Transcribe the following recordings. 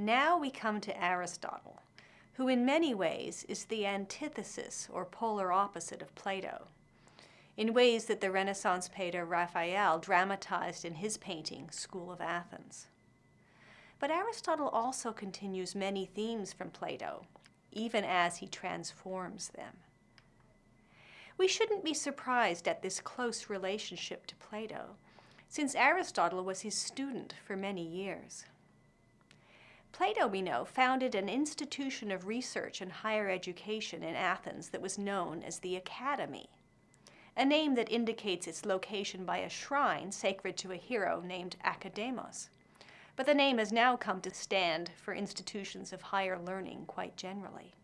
Now we come to Aristotle, who in many ways is the antithesis or polar opposite of Plato, in ways that the Renaissance painter Raphael dramatized in his painting, School of Athens. But Aristotle also continues many themes from Plato, even as he transforms them. We shouldn't be surprised at this close relationship to Plato, since Aristotle was his student for many years. Plato, we know, founded an institution of research and higher education in Athens that was known as the Academy, a name that indicates its location by a shrine sacred to a hero named Academos. But the name has now come to stand for institutions of higher learning quite generally.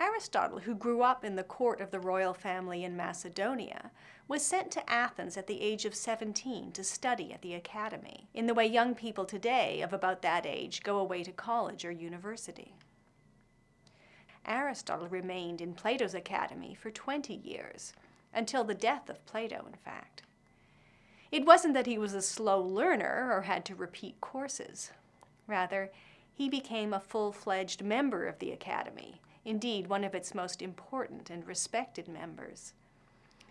Aristotle, who grew up in the court of the royal family in Macedonia, was sent to Athens at the age of 17 to study at the academy, in the way young people today of about that age go away to college or university. Aristotle remained in Plato's academy for 20 years, until the death of Plato, in fact. It wasn't that he was a slow learner or had to repeat courses. Rather, he became a full-fledged member of the academy, indeed one of its most important and respected members.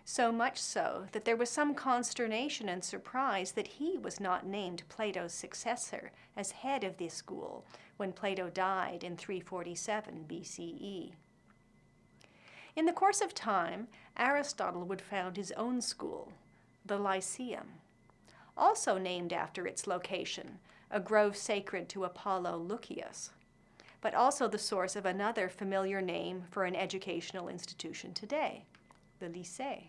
So much so that there was some consternation and surprise that he was not named Plato's successor as head of the school when Plato died in 347 BCE. In the course of time, Aristotle would found his own school, the Lyceum, also named after its location, a grove sacred to Apollo Lucius but also the source of another familiar name for an educational institution today, the Lycée.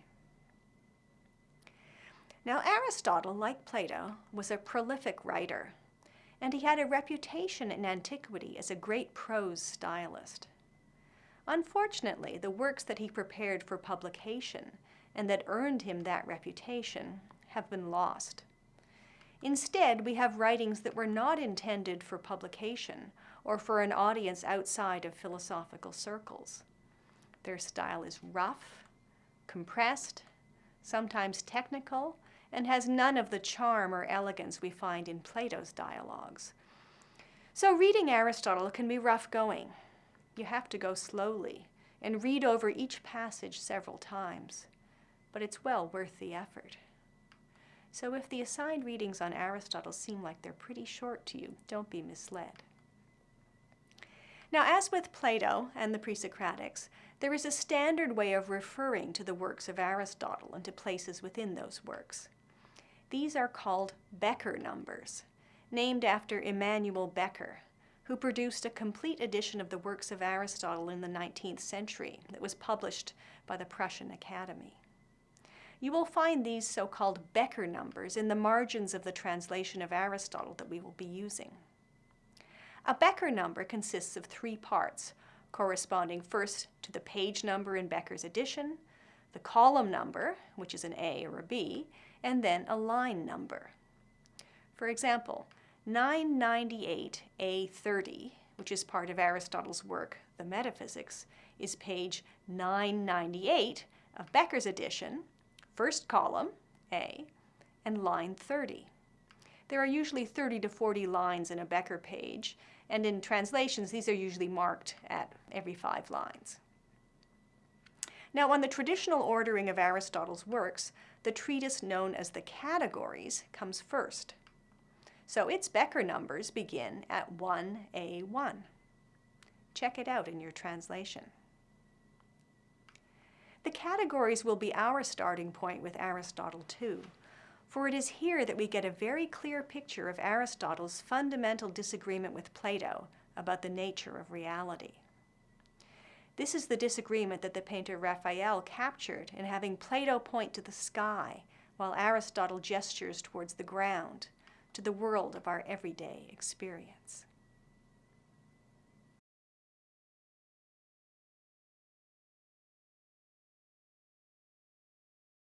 Now Aristotle, like Plato, was a prolific writer, and he had a reputation in antiquity as a great prose stylist. Unfortunately, the works that he prepared for publication and that earned him that reputation have been lost. Instead, we have writings that were not intended for publication or for an audience outside of philosophical circles. Their style is rough, compressed, sometimes technical, and has none of the charm or elegance we find in Plato's dialogues. So reading Aristotle can be rough going. You have to go slowly and read over each passage several times, but it's well worth the effort. So if the assigned readings on Aristotle seem like they're pretty short to you, don't be misled. Now, as with Plato and the pre-Socratics, there is a standard way of referring to the works of Aristotle and to places within those works. These are called Bekker numbers, named after Immanuel Bekker, who produced a complete edition of the works of Aristotle in the 19th century that was published by the Prussian Academy. You will find these so-called Bekker numbers in the margins of the translation of Aristotle that we will be using. A Bekker number consists of three parts, corresponding first to the page number in Bekker's edition, the column number, which is an A or a B, and then a line number. For example, 998A30, which is part of Aristotle's work, The Metaphysics, is page 998 of Bekker's edition, first column, A, and line 30. There are usually 30 to 40 lines in a Bekker page, and in translations, these are usually marked at every five lines. Now, on the traditional ordering of Aristotle's works, the treatise known as the Categories comes first. So its Bekker numbers begin at 1A1. Check it out in your translation. The categories will be our starting point with Aristotle too for it is here that we get a very clear picture of Aristotle's fundamental disagreement with Plato about the nature of reality. This is the disagreement that the painter Raphael captured in having Plato point to the sky while Aristotle gestures towards the ground, to the world of our everyday experience.